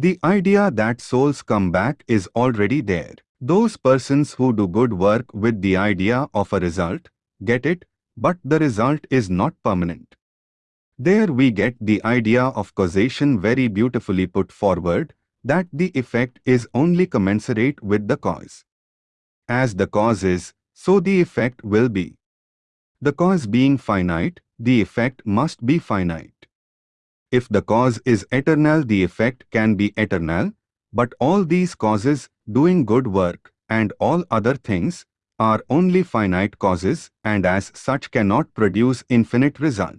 The idea that souls come back is already there. Those persons who do good work with the idea of a result, get it, but the result is not permanent. There we get the idea of causation very beautifully put forward, that the effect is only commensurate with the cause. As the cause is, so the effect will be. The cause being finite, the effect must be finite. If the cause is eternal the effect can be eternal, but all these causes, doing good work, and all other things, are only finite causes and as such cannot produce infinite result.